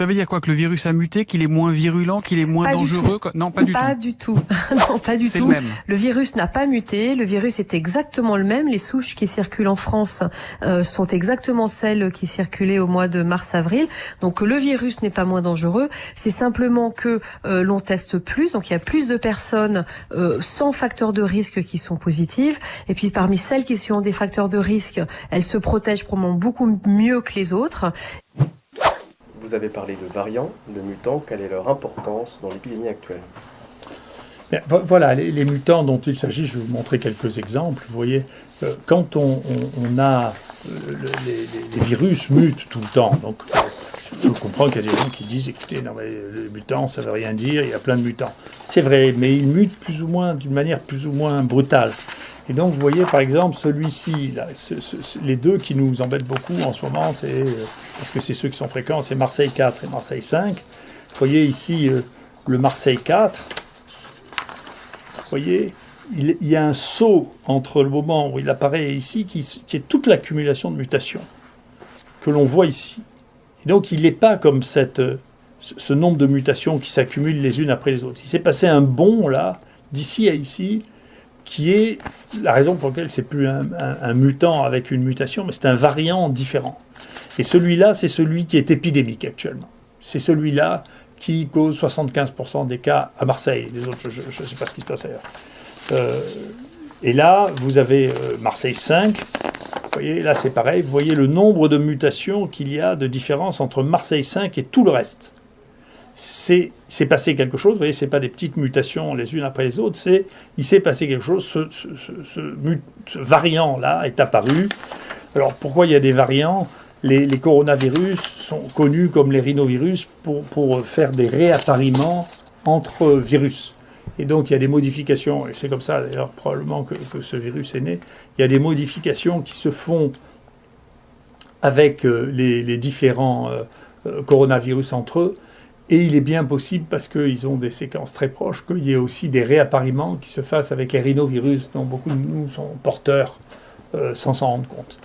Ça veut dire quoi Que le virus a muté, qu'il est moins virulent, qu'il est moins dangereux Non, pas du pas tout. Du tout. non, pas du tout. Le, même. le virus n'a pas muté. Le virus est exactement le même. Les souches qui circulent en France euh, sont exactement celles qui circulaient au mois de mars-avril. Donc le virus n'est pas moins dangereux. C'est simplement que euh, l'on teste plus. Donc il y a plus de personnes euh, sans facteurs de risque qui sont positives. Et puis parmi celles qui ont des facteurs de risque, elles se protègent probablement beaucoup mieux que les autres. Vous avez parlé de variants, de mutants. Quelle est leur importance dans l'épidémie actuelle? Voilà, les, mutants dont il s'agit, je vais vous montrer quelques exemples. Vous voyez, euh, quand on, a euh, les, virus mutent tout le temps, donc je comprends qu'il y a des gens qui disent, écoutez, non mais les mutants, ça veut rien dire, il y a plein de mutants. C'est vrai, mais ils mutent plus ou moins, d'une manière plus ou moins brutale. Et donc, vous voyez, par exemple, celui-ci, les deux qui nous embêtent beaucoup en ce moment, c'est euh, parce que c'est ceux qui sont fréquents, c'est Marseille 4 et Marseille 5. Vous voyez ici le Marseille 4, voyez, il, y a un saut entre le moment où il apparaît ici, qui, est toute l'accumulation de mutations que l'on voit ici. Et donc, il n'est pas comme cette, ce nombre de mutations qui s'accumulent les unes après les autres. Il s'est passé un bond, là, d'ici à ici, qui est la raison pour laquelle c'est plus un, mutant avec une mutation, mais c'est un variant différent. Et celui-là, c'est celui qui est épidémique actuellement. C'est celui-là qui cause 75% des cas à Marseille. Les autres, je ne sais pas ce qui se passe ailleurs. Euh, et là, vous avez euh, Marseille 5. Vous voyez, là, c'est pareil. Vous voyez le nombre de mutations qu'il y a de différence entre Marseille 5 et tout le reste. C'est passé quelque chose. Vous voyez, ce pas des petites mutations les unes après les autres. C'est il s'est passé quelque chose. Ce, ce variant-là est apparu. Alors, pourquoi il y a des variants? Les, coronavirus sont connus comme les rhinovirus pour, faire des réappariements entre virus. Et donc il y a des modifications, et c'est comme ça d'ailleurs probablement que, ce virus est né, il y a des modifications qui se font avec euh, les, différents euh, euh, coronavirus entre eux, et il est bien possible, parce qu'ils ont des séquences très proches, qu'il y ait aussi des réappariements qui se fassent avec les rhinovirus dont beaucoup de nous sont porteurs sans s'en rendre compte.